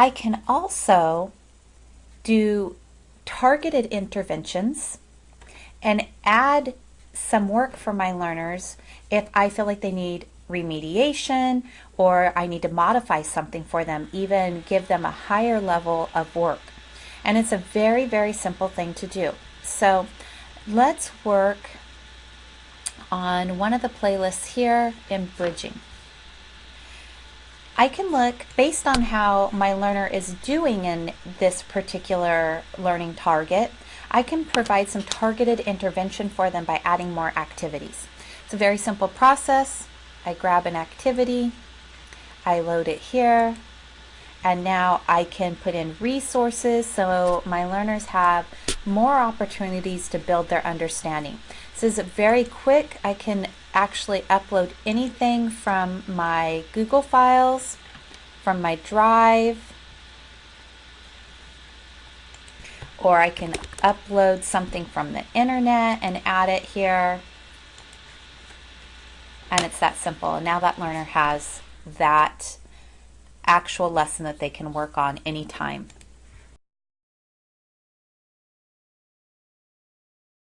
I can also do targeted interventions and add some work for my learners if I feel like they need remediation or I need to modify something for them, even give them a higher level of work. And it's a very, very simple thing to do. So let's work on one of the playlists here in bridging. I can look based on how my learner is doing in this particular learning target. I can provide some targeted intervention for them by adding more activities. It's a very simple process. I grab an activity, I load it here, and now I can put in resources so my learners have more opportunities to build their understanding. This is very quick. I can actually upload anything from my Google files, from my Drive, or I can upload something from the internet and add it here. And it's that simple. And now that learner has that actual lesson that they can work on anytime